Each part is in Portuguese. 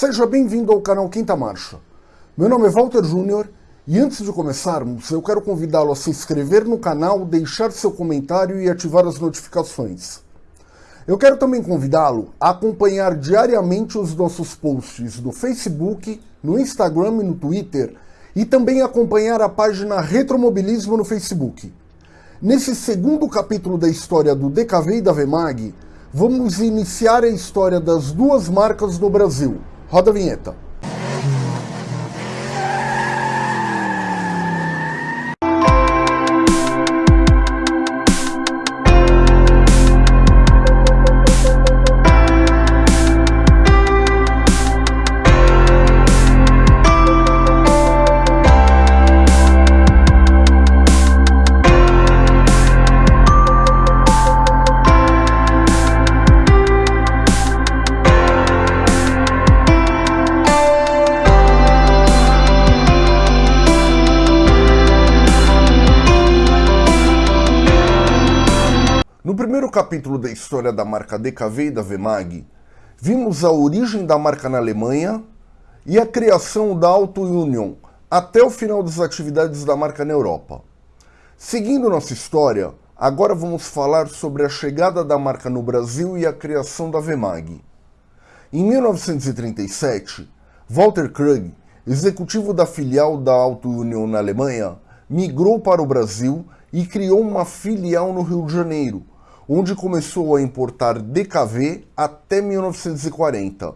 Seja bem-vindo ao canal Quinta Marcha. Meu nome é Walter Júnior e antes de começarmos, eu quero convidá-lo a se inscrever no canal, deixar seu comentário e ativar as notificações. Eu quero também convidá-lo a acompanhar diariamente os nossos posts no Facebook, no Instagram e no Twitter e também acompanhar a página Retromobilismo no Facebook. Nesse segundo capítulo da história do DKV e da VMAG, vamos iniciar a história das duas marcas no Brasil. Roda a vinheta. Da história da marca DKV e da VMAG, vimos a origem da marca na Alemanha e a criação da Auto Union até o final das atividades da marca na Europa. Seguindo nossa história, agora vamos falar sobre a chegada da marca no Brasil e a criação da VMAG. Em 1937, Walter Krug, executivo da filial da Auto Union na Alemanha, migrou para o Brasil e criou uma filial no Rio de Janeiro, onde começou a importar DKV até 1940,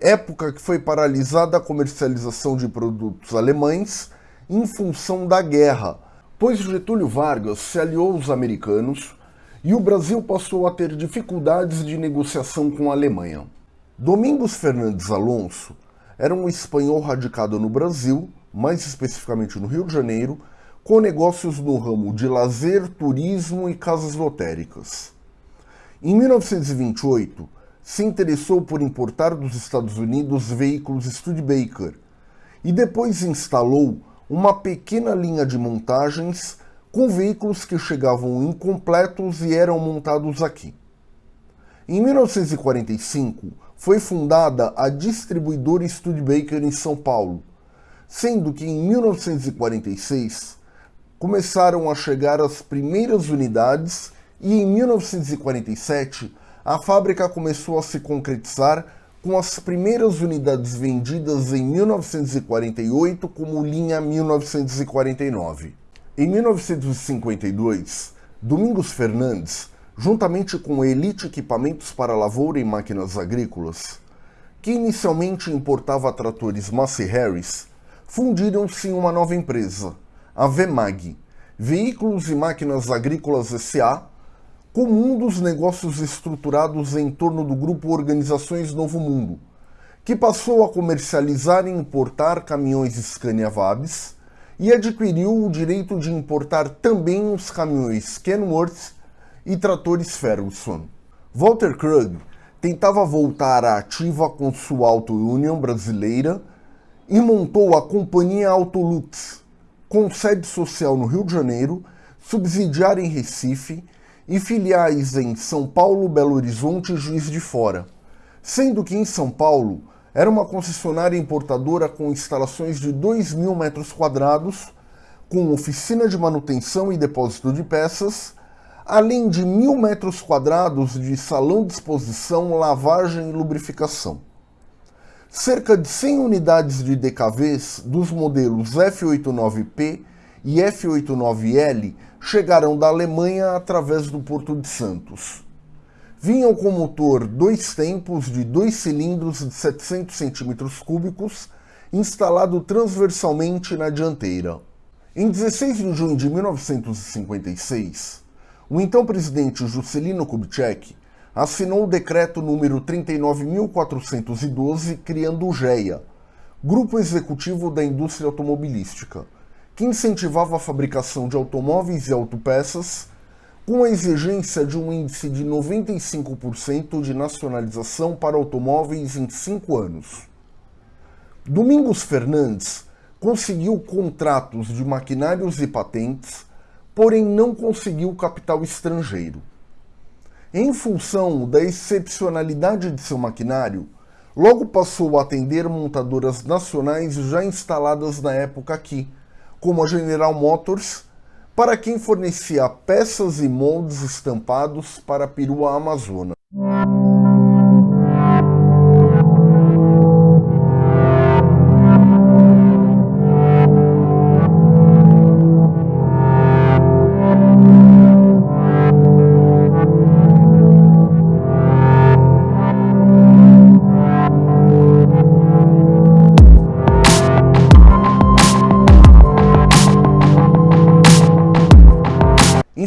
época que foi paralisada a comercialização de produtos alemães em função da guerra, pois Getúlio Vargas se aliou aos americanos e o Brasil passou a ter dificuldades de negociação com a Alemanha. Domingos Fernandes Alonso era um espanhol radicado no Brasil, mais especificamente no Rio de Janeiro, com negócios no ramo de lazer, turismo e casas lotéricas. Em 1928, se interessou por importar dos Estados Unidos veículos Studebaker e depois instalou uma pequena linha de montagens com veículos que chegavam incompletos e eram montados aqui. Em 1945, foi fundada a distribuidora Studebaker em São Paulo, sendo que em 1946 começaram a chegar as primeiras unidades e em 1947 a fábrica começou a se concretizar com as primeiras unidades vendidas em 1948 como linha 1949. Em 1952, Domingos Fernandes, juntamente com Elite Equipamentos para Lavoura e Máquinas Agrícolas, que inicialmente importava tratores Massey Harris, fundiram-se em uma nova empresa, a VEMAG, Veículos e Máquinas Agrícolas S.A., como um dos negócios estruturados em torno do grupo Organizações Novo Mundo, que passou a comercializar e importar caminhões Scania Vabs e adquiriu o direito de importar também os caminhões Kenworth e tratores Ferguson. Walter Krug tentava voltar à ativa com sua Auto Union brasileira e montou a Companhia Autolux, com sede social no Rio de Janeiro, subsidiária em Recife e filiais em São Paulo, Belo Horizonte e Juiz de Fora, sendo que em São Paulo era uma concessionária importadora com instalações de 2 mil metros quadrados, com oficina de manutenção e depósito de peças, além de mil metros quadrados de salão de exposição, lavagem e lubrificação. Cerca de 100 unidades de DKVs dos modelos F89P e F89L chegaram da Alemanha através do Porto de Santos. Vinham com motor dois tempos de dois cilindros de 700 cm3, instalado transversalmente na dianteira. Em 16 de junho de 1956, o então presidente Juscelino Kubitschek assinou o decreto número 39.412 criando o GEA, Grupo Executivo da Indústria Automobilística, que incentivava a fabricação de automóveis e autopeças com a exigência de um índice de 95% de nacionalização para automóveis em cinco anos. Domingos Fernandes conseguiu contratos de maquinários e patentes, porém não conseguiu capital estrangeiro. Em função da excepcionalidade de seu maquinário, Logo passou a atender montadoras nacionais já instaladas na época aqui, como a General Motors, para quem fornecia peças e moldes estampados para a perua amazona.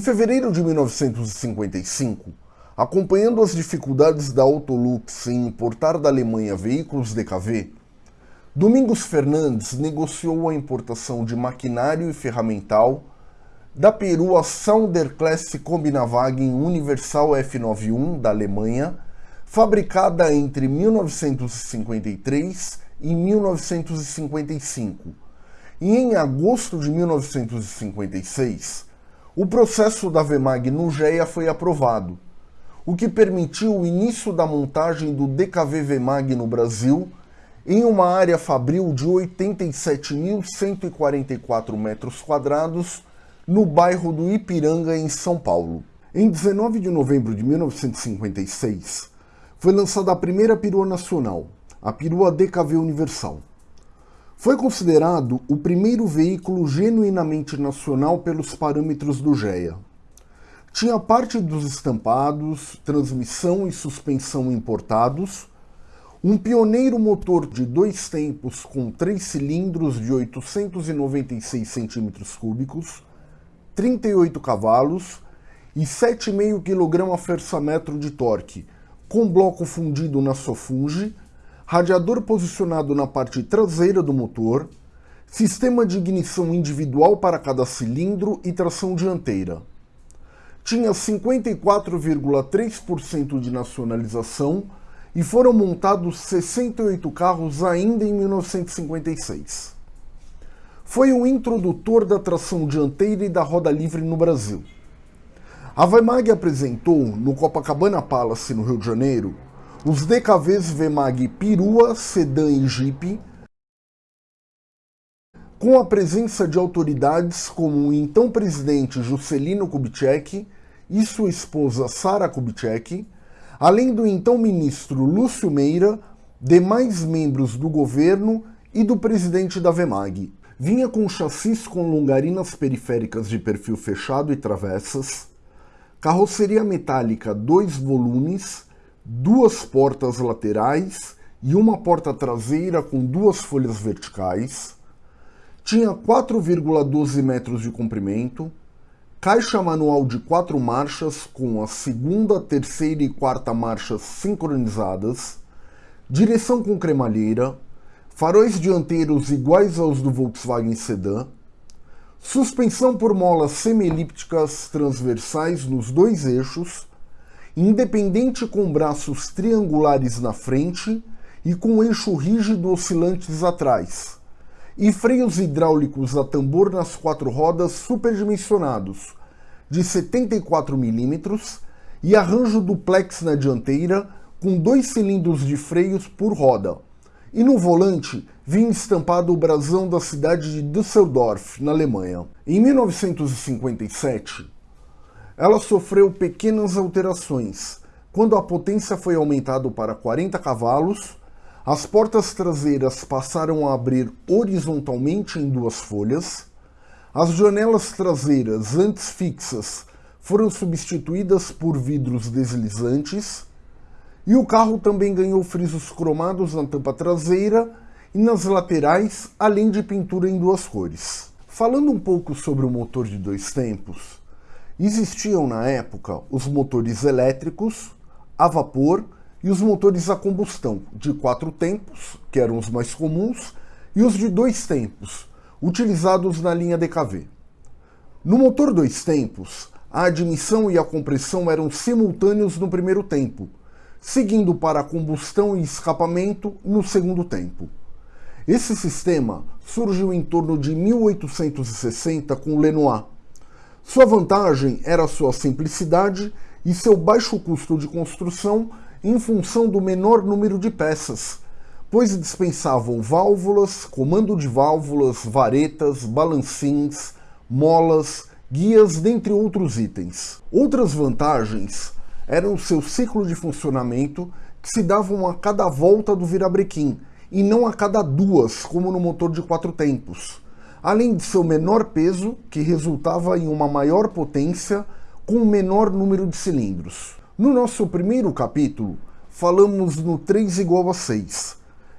Fevereiro de 1955, acompanhando as dificuldades da Autolux em importar da Alemanha veículos DKV, Domingos Fernandes negociou a importação de maquinário e ferramental da perua Sounderklasse Kombinavagen Universal F91 da Alemanha, fabricada entre 1953 e 1955. E em agosto de 1956, o processo da VEMAG no GEA foi aprovado, o que permitiu o início da montagem do DKV VEMAG no Brasil em uma área fabril de 87.144 metros quadrados no bairro do Ipiranga, em São Paulo. Em 19 de novembro de 1956, foi lançada a primeira perua nacional, a perua DKV Universal. Foi considerado o primeiro veículo genuinamente nacional pelos parâmetros do GEA. Tinha parte dos estampados, transmissão e suspensão importados, um pioneiro motor de dois tempos com três cilindros de 896 centímetros cúbicos, 38 cavalos e 7,5 kgfm de torque, com bloco fundido na Sofunge, radiador posicionado na parte traseira do motor, sistema de ignição individual para cada cilindro e tração dianteira. Tinha 54,3% de nacionalização e foram montados 68 carros ainda em 1956. Foi o introdutor da tração dianteira e da roda livre no Brasil. A Weimag apresentou, no Copacabana Palace, no Rio de Janeiro, os DKVs VMAG Perua, Sedan e Jeep, com a presença de autoridades como o então presidente Juscelino Kubitschek e sua esposa Sara Kubitschek, além do então ministro Lúcio Meira, demais membros do governo e do presidente da VEMAG. Vinha com chassis com longarinas periféricas de perfil fechado e travessas, carroceria metálica dois volumes, duas portas laterais e uma porta traseira com duas folhas verticais, tinha 4,12 metros de comprimento, caixa manual de quatro marchas com a segunda, terceira e quarta marchas sincronizadas, direção com cremalheira, faróis dianteiros iguais aos do Volkswagen Sedan, suspensão por molas semi-elípticas transversais nos dois eixos, independente com braços triangulares na frente e com eixo rígido oscilantes atrás, e freios hidráulicos a tambor nas quatro rodas superdimensionados, de 74 mm, e arranjo duplex na dianteira, com dois cilindros de freios por roda. E no volante vinha estampado o brasão da cidade de Düsseldorf, na Alemanha. Em 1957, ela sofreu pequenas alterações. Quando a potência foi aumentada para 40 cavalos, as portas traseiras passaram a abrir horizontalmente em duas folhas, as janelas traseiras antes fixas foram substituídas por vidros deslizantes e o carro também ganhou frisos cromados na tampa traseira e nas laterais, além de pintura em duas cores. Falando um pouco sobre o motor de dois tempos, Existiam na época os motores elétricos, a vapor e os motores a combustão, de quatro tempos, que eram os mais comuns, e os de dois tempos, utilizados na linha DKV. No motor dois tempos, a admissão e a compressão eram simultâneos no primeiro tempo, seguindo para a combustão e escapamento no segundo tempo. Esse sistema surgiu em torno de 1860 com Lenoir, sua vantagem era sua simplicidade e seu baixo custo de construção em função do menor número de peças, pois dispensavam válvulas, comando de válvulas, varetas, balancins, molas, guias, dentre outros itens. Outras vantagens eram seu ciclo de funcionamento, que se davam a cada volta do virabrequim, e não a cada duas, como no motor de quatro tempos. Além de seu menor peso, que resultava em uma maior potência com um menor número de cilindros. No nosso primeiro capítulo, falamos no 3 igual a 6,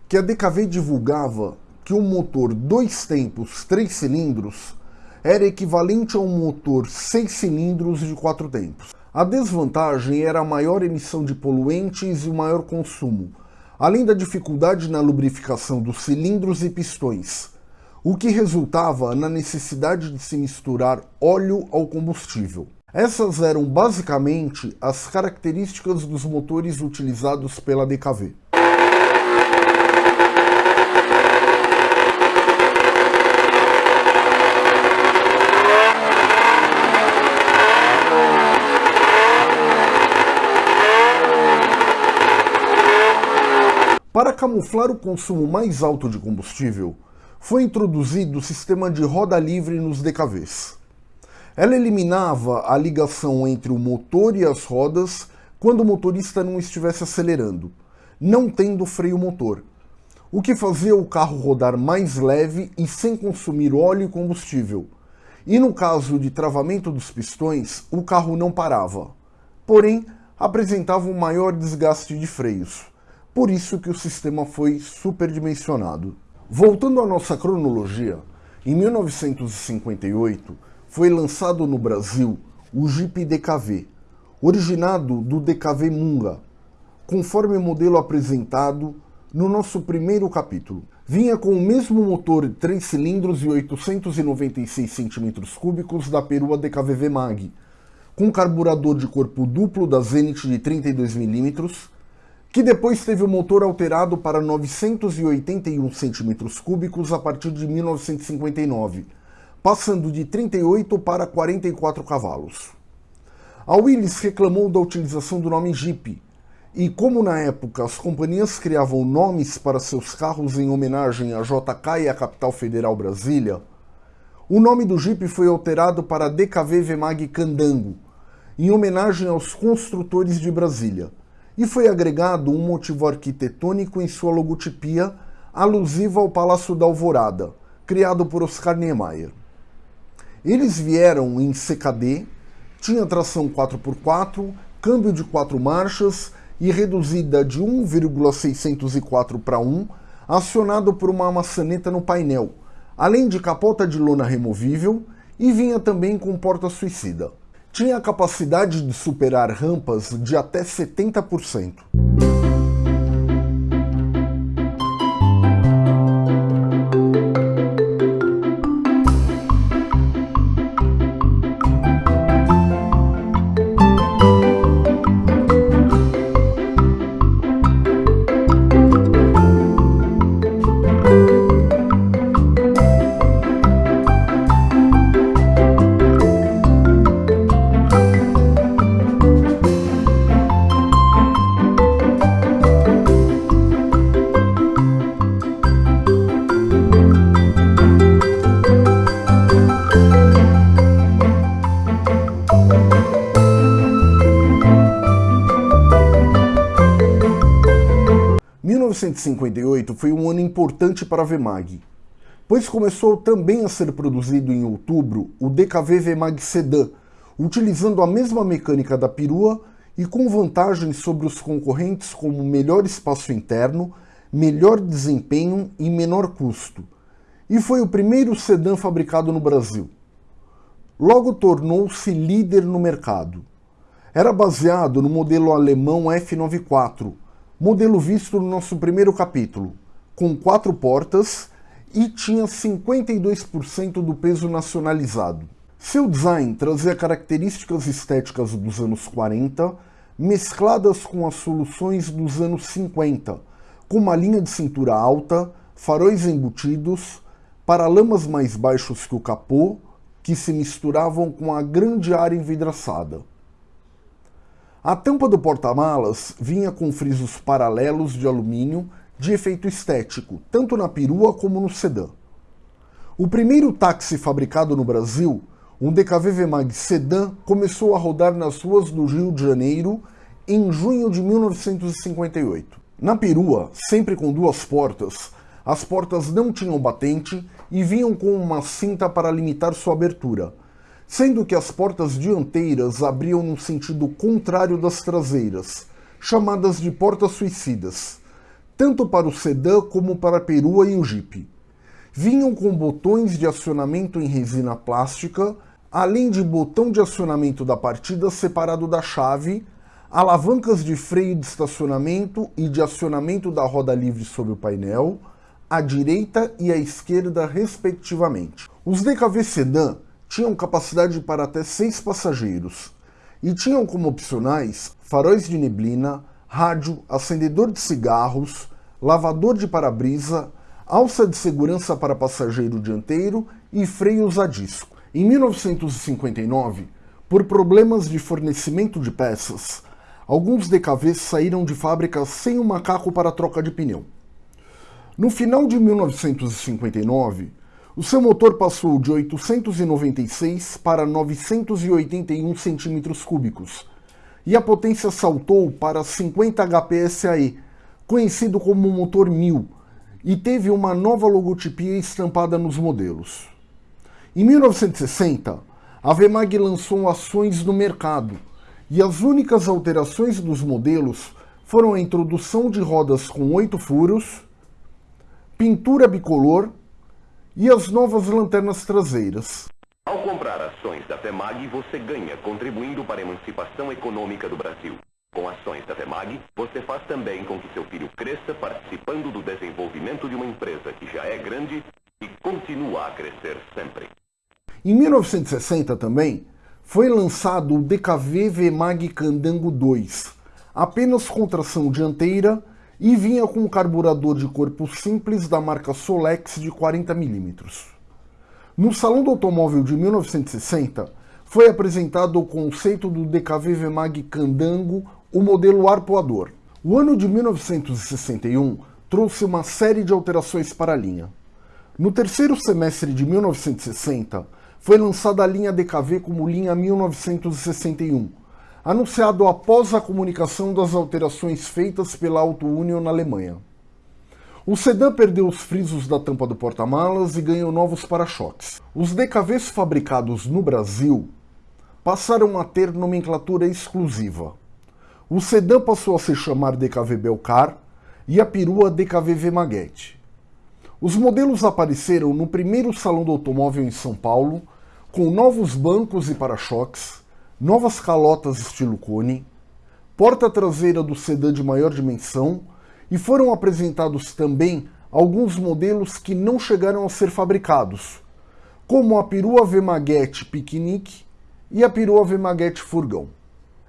que a DKV divulgava que um motor dois tempos, três cilindros, era equivalente a um motor seis cilindros de quatro tempos. A desvantagem era a maior emissão de poluentes e o maior consumo, além da dificuldade na lubrificação dos cilindros e pistões, o que resultava na necessidade de se misturar óleo ao combustível. Essas eram basicamente as características dos motores utilizados pela DKV. Para camuflar o consumo mais alto de combustível, foi introduzido o sistema de roda livre nos DKVs. Ela eliminava a ligação entre o motor e as rodas quando o motorista não estivesse acelerando, não tendo freio motor, o que fazia o carro rodar mais leve e sem consumir óleo e combustível. E no caso de travamento dos pistões, o carro não parava, porém apresentava um maior desgaste de freios. Por isso que o sistema foi superdimensionado. Voltando à nossa cronologia, em 1958, foi lançado no Brasil o Jeep DKV, originado do DKV Munga, conforme o modelo apresentado no nosso primeiro capítulo. Vinha com o mesmo motor de 3 cilindros e 896 cm3 da perua DKV Mag, com carburador de corpo duplo da Zenit de 32 mm, que depois teve o motor alterado para 981 cm3 a partir de 1959, passando de 38 para 44 cavalos. A Willys reclamou da utilização do nome Jeep, e como na época as companhias criavam nomes para seus carros em homenagem à JK e à capital federal Brasília, o nome do Jeep foi alterado para DKV Vemag Candango, em homenagem aos construtores de Brasília, e foi agregado um motivo arquitetônico em sua logotipia alusiva ao Palácio da Alvorada, criado por Oscar Niemeyer. Eles vieram em CKD, tinha tração 4x4, câmbio de 4 marchas e reduzida de 1,604 para 1, acionado por uma maçaneta no painel, além de capota de lona removível e vinha também com porta suicida. Tinha a capacidade de superar rampas de até 70%. 1958 foi um ano importante para a Vemag, pois começou também a ser produzido em outubro o DKV Vemag Sedan, utilizando a mesma mecânica da perua e com vantagens sobre os concorrentes como melhor espaço interno, melhor desempenho e menor custo. E foi o primeiro sedã fabricado no Brasil. Logo tornou-se líder no mercado. Era baseado no modelo alemão F94, modelo visto no nosso primeiro capítulo, com quatro portas e tinha 52% do peso nacionalizado. Seu design trazia características estéticas dos anos 40, mescladas com as soluções dos anos 50, com uma linha de cintura alta, faróis embutidos, paralamas mais baixos que o capô, que se misturavam com a grande área envidraçada. A tampa do porta-malas vinha com frisos paralelos de alumínio de efeito estético, tanto na perua como no sedã. O primeiro táxi fabricado no Brasil, um DKV Vemag sedã, começou a rodar nas ruas do Rio de Janeiro em junho de 1958. Na perua, sempre com duas portas, as portas não tinham batente e vinham com uma cinta para limitar sua abertura, sendo que as portas dianteiras abriam no sentido contrário das traseiras, chamadas de portas suicidas, tanto para o sedã como para a perua e o Jeep. Vinham com botões de acionamento em resina plástica, além de botão de acionamento da partida separado da chave, alavancas de freio de estacionamento e de acionamento da roda livre sobre o painel, à direita e à esquerda, respectivamente. Os DKV Sedan tinham capacidade para até seis passageiros e tinham como opcionais faróis de neblina, rádio, acendedor de cigarros, lavador de para-brisa, alça de segurança para passageiro dianteiro e freios a disco. Em 1959, por problemas de fornecimento de peças, alguns DKVs saíram de fábrica sem um macaco para troca de pneu. No final de 1959, o seu motor passou de 896 para 981 centímetros cúbicos e a potência saltou para 50 HP SAE, conhecido como motor 1000, e teve uma nova logotipia estampada nos modelos. Em 1960, a Vemag lançou ações no mercado e as únicas alterações dos modelos foram a introdução de rodas com oito furos, pintura bicolor e as novas lanternas traseiras. Ao comprar ações da FEMAG, você ganha contribuindo para a emancipação econômica do Brasil. Com ações da FEMAG, você faz também com que seu filho cresça participando do desenvolvimento de uma empresa que já é grande e continua a crescer sempre. Em 1960 também, foi lançado o DKV VMAG Candango 2, apenas com tração dianteira e vinha com um carburador de corpo simples da marca Solex de 40 mm. No Salão do Automóvel de 1960, foi apresentado o conceito do DKV Vemag Candango, o modelo arpoador. O ano de 1961 trouxe uma série de alterações para a linha. No terceiro semestre de 1960, foi lançada a linha DKV como linha 1961, anunciado após a comunicação das alterações feitas pela Auto Union na Alemanha. O sedã perdeu os frisos da tampa do porta-malas e ganhou novos para-choques. Os DKVs fabricados no Brasil passaram a ter nomenclatura exclusiva. O sedã passou a se chamar DKV Belcar e a perua DKV Vemaguete. Os modelos apareceram no primeiro Salão do Automóvel em São Paulo, com novos bancos e para-choques, novas calotas estilo cone, porta traseira do sedã de maior dimensão e foram apresentados também alguns modelos que não chegaram a ser fabricados, como a perua V-Maguete Picnic e a perua V-Maguete Furgão.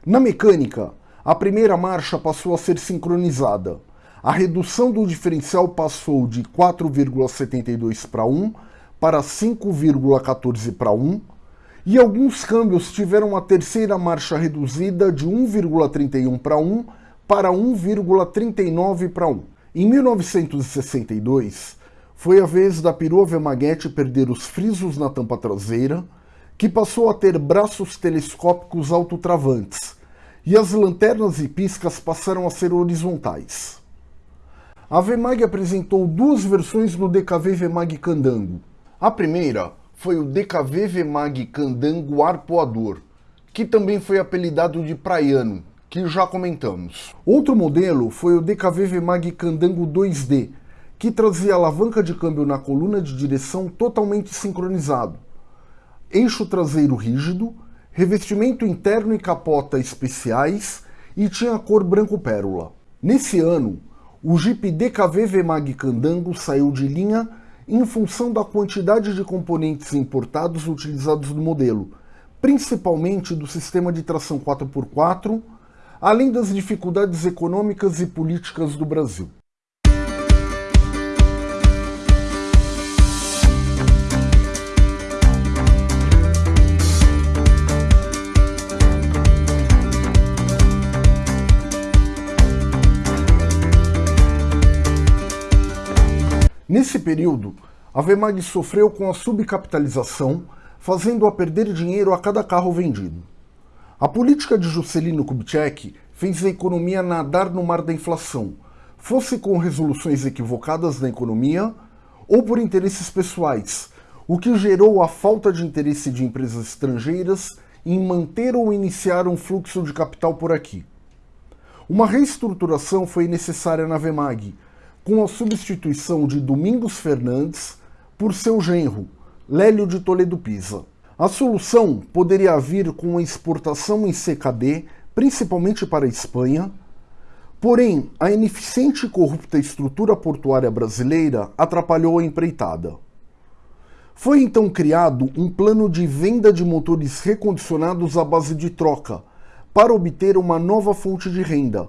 Na mecânica, a primeira marcha passou a ser sincronizada. A redução do diferencial passou de 4,72 para 1 para 5,14 para 1, e alguns câmbios tiveram a terceira marcha reduzida de 1,31 para 1 para 1,39 para 1. Em 1962, foi a vez da perua Vemaguete perder os frisos na tampa traseira, que passou a ter braços telescópicos autotravantes, e as lanternas e piscas passaram a ser horizontais. A Vemag apresentou duas versões no DKV Vemag Candango. A primeira foi o DKV Vemag Candango Arpoador, que também foi apelidado de Praiano, que já comentamos. Outro modelo foi o DKV Vemag Candango 2D, que trazia alavanca de câmbio na coluna de direção totalmente sincronizado, eixo traseiro rígido, revestimento interno e capota especiais e tinha a cor branco pérola. Nesse ano, o Jeep DKV Vemag Candango saiu de linha em função da quantidade de componentes importados utilizados no modelo, principalmente do sistema de tração 4x4, além das dificuldades econômicas e políticas do Brasil. Nesse período, a Vemag sofreu com a subcapitalização, fazendo-a perder dinheiro a cada carro vendido. A política de Juscelino Kubitschek fez a economia nadar no mar da inflação, fosse com resoluções equivocadas na economia ou por interesses pessoais, o que gerou a falta de interesse de empresas estrangeiras em manter ou iniciar um fluxo de capital por aqui. Uma reestruturação foi necessária na Vemag, com a substituição de Domingos Fernandes por seu genro, Lélio de Toledo Pisa. A solução poderia vir com a exportação em CKD, principalmente para a Espanha, porém a ineficiente e corrupta estrutura portuária brasileira atrapalhou a empreitada. Foi então criado um plano de venda de motores recondicionados à base de troca, para obter uma nova fonte de renda,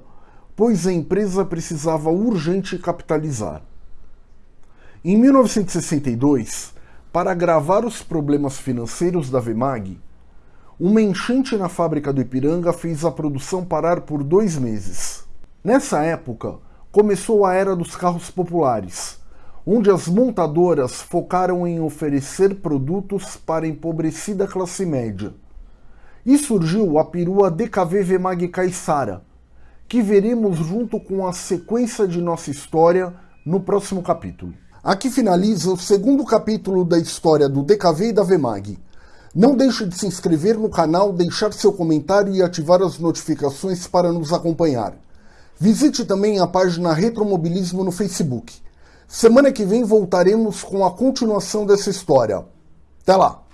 pois a empresa precisava urgente capitalizar. Em 1962, para agravar os problemas financeiros da Vemag, uma enchente na fábrica do Ipiranga fez a produção parar por dois meses. Nessa época, começou a era dos carros populares, onde as montadoras focaram em oferecer produtos para a empobrecida classe média. E surgiu a perua DKV Vemag Caissara, que veremos junto com a sequência de nossa história no próximo capítulo. Aqui finaliza o segundo capítulo da história do DKV e da Vemag. Não deixe de se inscrever no canal, deixar seu comentário e ativar as notificações para nos acompanhar. Visite também a página Retromobilismo no Facebook. Semana que vem voltaremos com a continuação dessa história. Até lá!